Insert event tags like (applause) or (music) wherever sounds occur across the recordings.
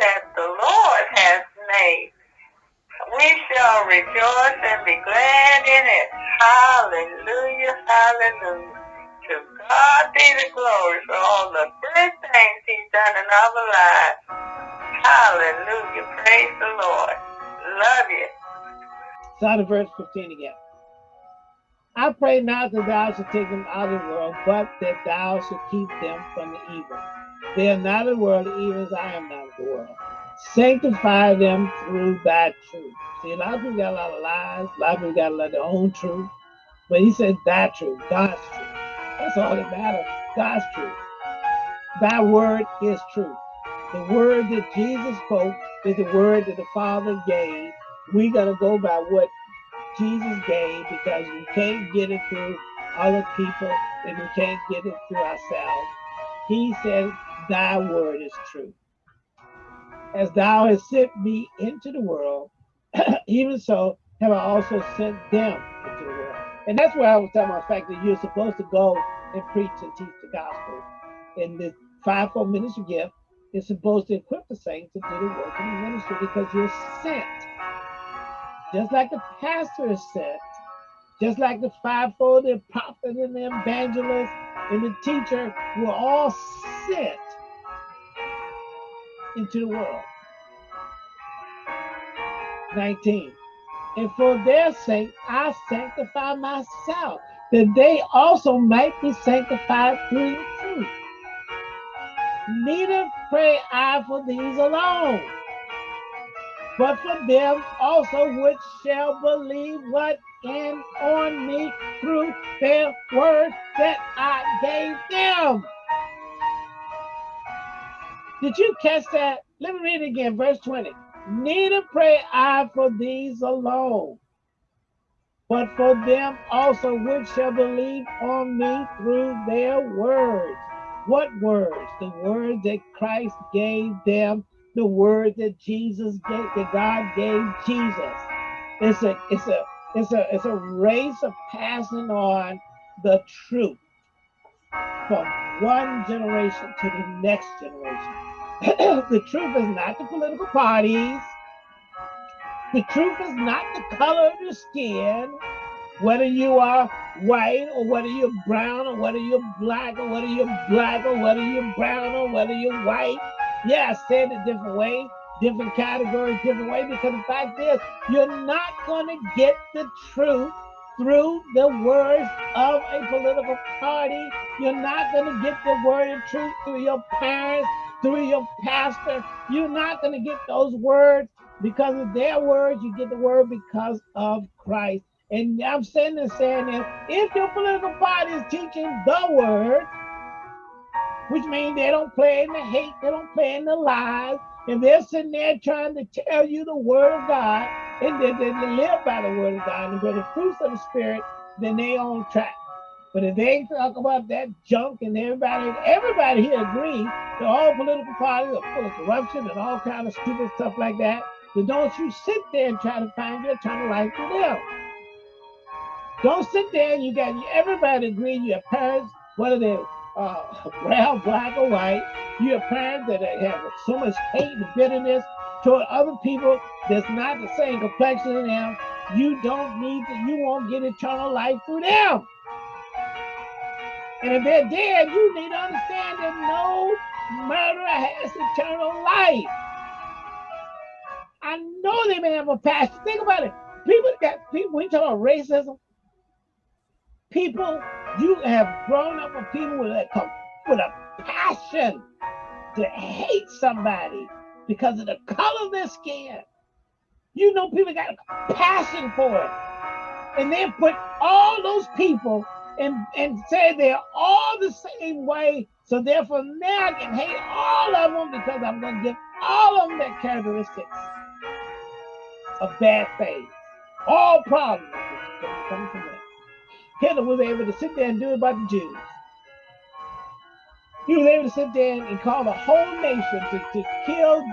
that the Lord has made. We shall rejoice and be glad in it. Hallelujah, hallelujah. To God be the glory for all the good things he's done in our lives. Hallelujah, praise the Lord. Love you. Start of verse 15 again. I pray not that thou should take them out of the world, but that thou should keep them from the evil. They are not of the world, even as I am not of the world. Sanctify them through thy truth. See, a lot of people got a lot of lies, a lot of people got a lot of their own truth, but he said thy truth, God's truth. That's all that matters, God's truth. Thy word is truth. The word that Jesus spoke is the word that the Father gave. We got to go by what Jesus gave because we can't get it through other people and we can't get it through ourselves. He said, Thy word is true. As thou hast sent me into the world, (clears throat) even so have I also sent them into the world. And that's why I was talking about the fact that you're supposed to go and preach and teach the gospel. And the fivefold ministry gift is supposed to equip the saints to do the work of the ministry because you're sent just like the pastor sent, just like the fivefold, the prophet and the evangelist and the teacher were all sent into the world. 19. And for their sake I sanctify myself, that they also might be sanctified through truth. Neither pray I for these alone but for them also which shall believe what in on me through their word that I gave them. Did you catch that? Let me read it again, verse 20. Neither pray I for these alone, but for them also which shall believe on me through their words. What words? The words that Christ gave them the word that Jesus gave, that God gave Jesus. It's a, it's a, it's a, it's a race of passing on the truth from one generation to the next generation. (clears throat) the truth is not the political parties. The truth is not the color of your skin, whether you are white or whether you're brown or whether you're black or whether you're black or whether you're brown or whether you're white. Yeah, I said it different way, different category, different way, because the fact is, you're not going to get the truth through the words of a political party. You're not going to get the word of truth through your parents, through your pastor. You're not going to get those words because of their words. You get the word because of Christ. And I'm saying this, saying this, if your political party is teaching the word, which means they don't play in the hate, they don't play in the lies, and they're sitting there trying to tell you the word of God, and they, they, they live by the word of God, and by the fruits of the spirit, then they on track. But if they talk about that junk and everybody, everybody here agrees that all political parties are full of corruption and all kind of stupid stuff like that, then don't you sit there and try to find your eternal life through them. Don't sit there and you got everybody agreeing, your parents, whether they're uh, brown, black, or white. You have parents that have so much hate and bitterness toward other people that's not the same complexion as them. You don't need to, you won't get eternal life through them. And if they're dead, you need to understand that no murderer has eternal life. I know they may have a passion. Think about it. People that people, we talk about racism. People you have grown up with people with a, with a passion to hate somebody because of the color of their skin. You know, people got a passion for it. And then put all those people and, and say they're all the same way. So therefore now I can hate all of them because I'm going to give all of them their characteristics of bad faith. All problems from. Hitler was able to sit there and do it about the Jews. He was able to sit there and call the whole nation to, to kill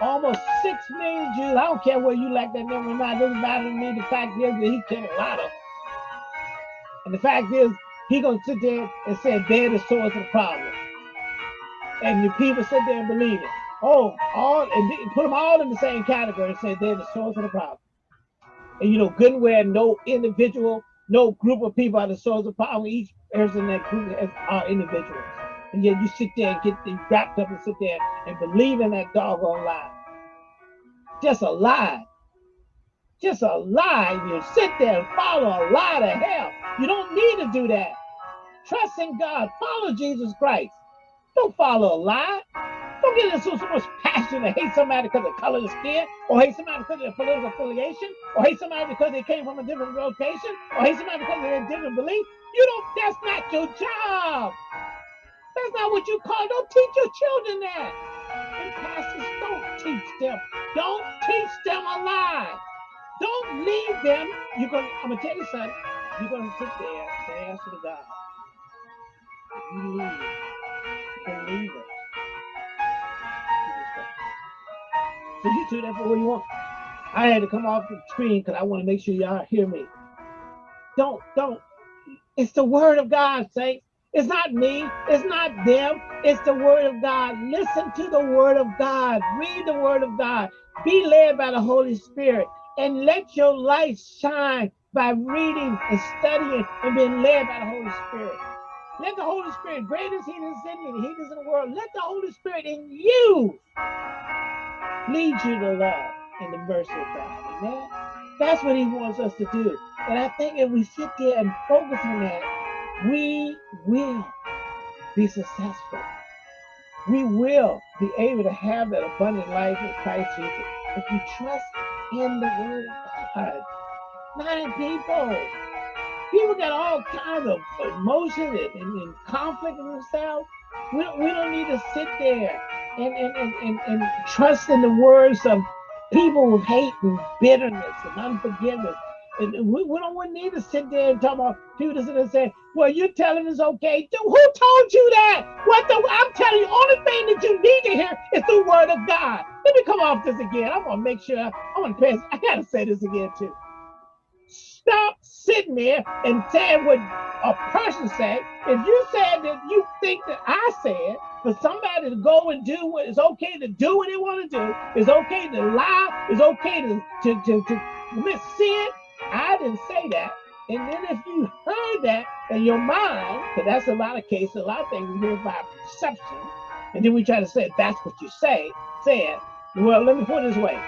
almost six million Jews. I don't care whether you like that number or not. It doesn't matter to me. The fact is that he killed a lot of them. And the fact is, he gonna sit there and say they're the source of the problem. And the people sit there and believe it. Oh, all and put them all in the same category and say they're the source of the problem. And you know, good and where no individual, no group of people are the source of problem. Each person in that group are individuals. And yet you sit there and get wrapped up and sit there and believe in that doggone lie. Just a lie. Just a lie. You sit there and follow a lie to hell. You don't need to do that. Trust in God. Follow Jesus Christ. Don't follow a lie. Don't get into so much passion to hate somebody because of color of skin, or hate somebody because of their political affiliation, or hate somebody because they came from a different location, or hate somebody because of their different belief. You don't, that's not your job. That's not what you call. Don't teach your children that. And pastors, don't teach them. Don't teach them a lie. Don't leave them. You're gonna, I'm gonna tell you something. You're gonna sit there and answer to God. You leave believers So you do that for what you want. I had to come off the screen because I want to make sure y'all hear me. Don't, don't. It's the word of God, saints. It's not me. It's not them. It's the word of God. Listen to the word of God. Read the word of God. Be led by the Holy Spirit and let your light shine by reading and studying and being led by the Holy Spirit. Let the Holy Spirit, great is he that's in me, he that's in the world, let the Holy Spirit in you lead you to love and the mercy of God. Amen. That's what he wants us to do. And I think if we sit there and focus on that, we will be successful. We will be able to have that abundant life in Christ Jesus if we trust in the word of God, not in people. People got all kinds of emotions and, and, and conflict in themselves. We don't, we don't need to sit there and, and, and, and, trust in the words of people with hate and bitterness and unforgiveness. And we, we don't need to sit there and talk about sit and say, well, you're telling us okay. Who told you that? What the I'm telling you, only thing that you need to hear is the word of God. Let me come off this again. I want to make sure I'm going to pass. I gotta say this again too. Stop sitting there and saying what a person said. If you said that you think that I said, for somebody to go and do what is okay to do what they want to do, it's okay to lie, it's okay to, to, to, to commit sin. I didn't say that. And then if you heard that in your mind, because that's a lot of cases, a lot of things we hear by perception, and then we try to say that's what you say, said. Well, let me put it this way.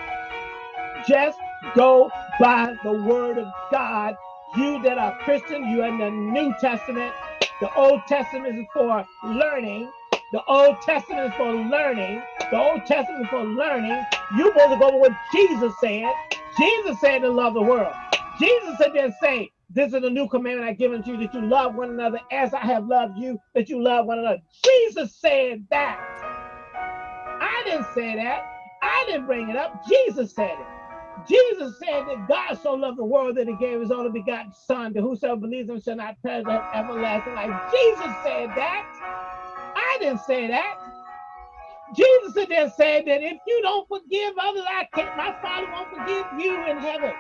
Just go by the word of God. You that are Christian, you in the New Testament. The Old Testament is for learning. The Old Testament is for learning. The Old Testament is for learning. You're supposed to go with what Jesus said. Jesus said to love the world. Jesus said there say, this is a new commandment I give unto you that you love one another as I have loved you, that you love one another. Jesus said that. I didn't say that. I didn't bring it up. Jesus said it. Jesus said that God so loved the world that he gave his only begotten son, that whosoever believes him shall not perish but everlasting life. Jesus said that. I didn't say that. Jesus there said that if you don't forgive others, I can't, my Father won't forgive you in heaven.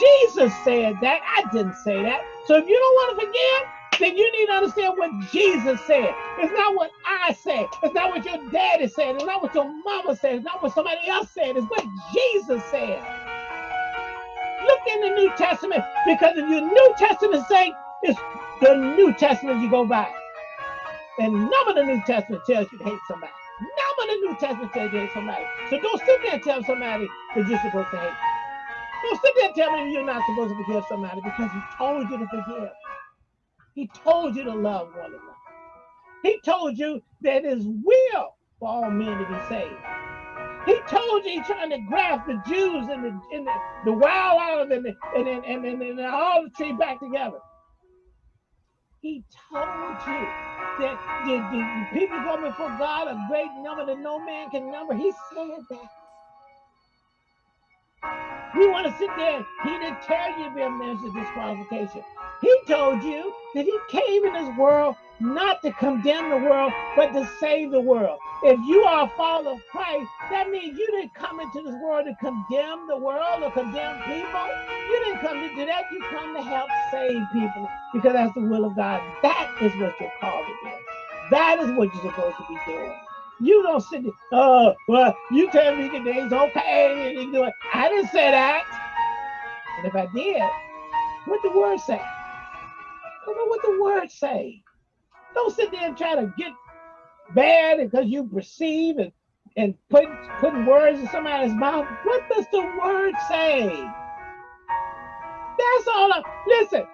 Jesus said that. I didn't say that. So if you don't want to forgive, then you need to understand what Jesus said. It's not what I said. It's not what your daddy said. It's not what your mama said. It's not what somebody else said. It's what Jesus said. Look in the New Testament because if your New Testament say it's the New Testament you go by. And none of the New Testament tells you to hate somebody. None of the New Testament tells you to hate somebody. So don't sit there and tell somebody that you're supposed to hate. Don't sit there and tell me you're not supposed to forgive somebody because he told you to forgive. He told you to love one another. He told you that his will for all men to be saved. He told you he's trying to graft the Jews and the, and the, the wild olive and, the, and, and, and, and, the tree back together. He told you that the, the people go before God a great number that no man can number. He said that. We want to sit there. He didn't tell you to be a minister disqualification. He told you that he came in this world not to condemn the world, but to save the world. If you are a follower of Christ, that means you didn't come into this world to condemn the world or condemn people. You didn't come to do that. You come to help save people because that's the will of God. That is what you're called to do. That is what you're supposed to be doing. You don't sit there, oh, well, you tell me today's okay. And you do it. I didn't say that. And if I did, what the word say? Come on, what the word say? Don't sit there and try to get bad because you perceive and, and put, putting words in somebody's mouth. What does the word say? That's all. I, listen,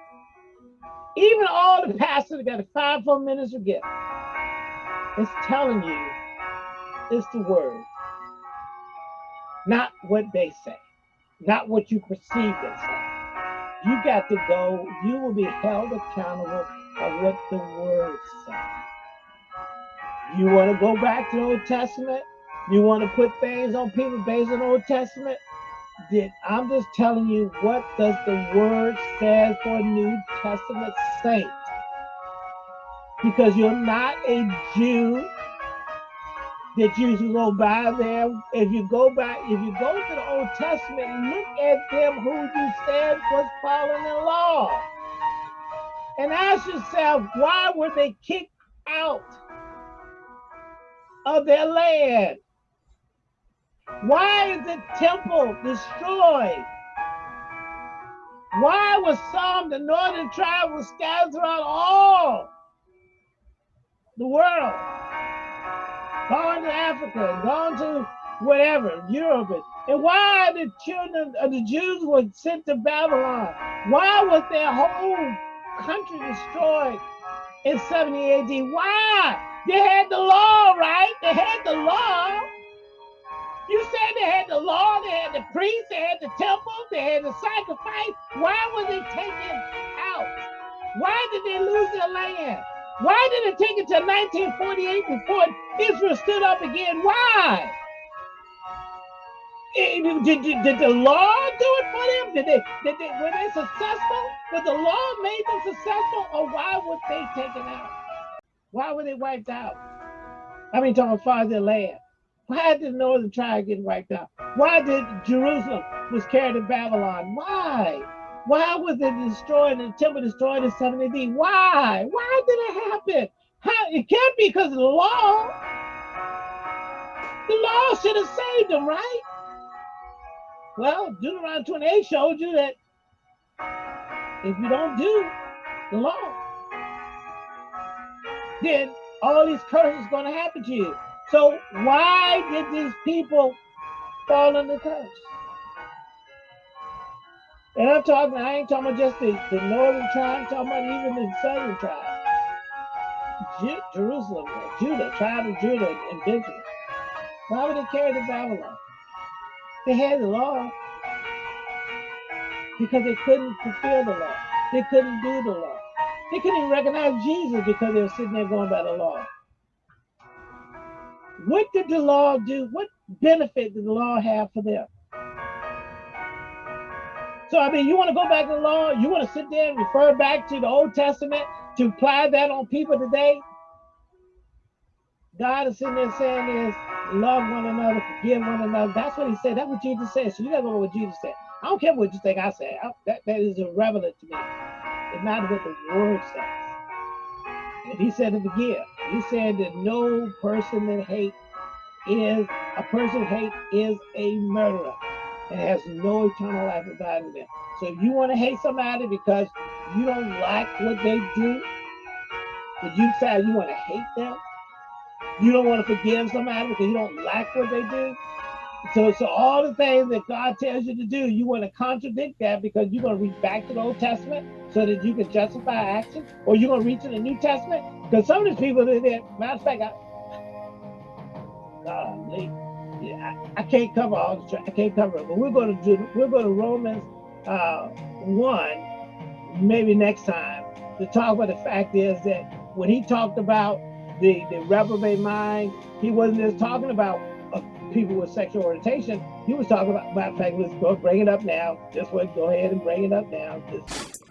even all the pastors that got a five-four minister gift. It's telling you it's the word, not what they say, not what you perceive they say. You got to go, you will be held accountable of what the word says. You want to go back to the Old Testament? You want to put things on people based on the Old Testament? Did I'm just telling you what does the word says for New Testament saint. Because you're not a Jew that you should go by there. If you go back, if you go to the Old Testament, look at them who you said was following the law. And ask yourself, why were they kicked out of their land? Why is the temple destroyed? Why was some, of the northern tribe was scattered throughout all the world? Gone to Africa, gone to whatever, Europe. And why the children of the Jews were sent to Babylon? Why was their whole country destroyed in 70 AD? Why? They had the law, right? They had the law. You said they had the law, they had the priests, they had the temple, they had the sacrifice. Why were they taken out? Why did they lose their land? Why did it take it to 1948 before Israel stood up again? Why? Did, did, did the law do it for them? Did they, did they were they successful? Was the law made them successful, or why were they taken out? Why were they wiped out? I mean, talking as far as their land. Why did the northern tribe get wiped out? Why did Jerusalem was carried to Babylon? Why? Why was it destroyed and the temple destroyed in 70 AD? Why? Why did it happen? How it can't be because of the law. The law should have saved them, right? Well, Deuteronomy 28 showed you that if you don't do the law, then all these curses going to happen to you. So why did these people fall under curse? And I'm talking, I ain't talking about just the, the northern tribe, I'm talking about even the southern tribe. Jerusalem, Judah, tribe of Judah and Benjamin. Why would they carry to Babylon? They had the law because they couldn't fulfill the law. They couldn't do the law. They couldn't even recognize Jesus because they were sitting there going by the law. What did the law do? What benefit did the law have for them? So, I mean, you want to go back to the law, you want to sit there and refer back to the Old Testament to apply that on people today? God is sitting there saying is love one another, forgive one another. That's what he said. That's what Jesus said. So you gotta know what Jesus said. I don't care what you think I said. I, that, that is irrelevant to me. It matters what the word says. And he said to forgive. He said that no person that hate is a person hate is a murderer and has no eternal life without them. So if you want to hate somebody because you don't like what they do, but you say you want to hate them, you don't want to forgive somebody because you don't like what they do. So, so all the things that God tells you to do, you want to contradict that because you're going to reach back to the Old Testament so that you can justify action, or you're going to reach to the New Testament because some of these people, that, matter of fact, I, yeah, I, I, can't cover all the, I can't cover it, but we're going to do, we're going to Romans uh, one, maybe next time, to talk about the fact is that when he talked about the the reprobate mind, he wasn't just talking about uh, people with sexual orientation. He was talking about, of fact, let's go bring it up now. Just go ahead and bring it up now. Just,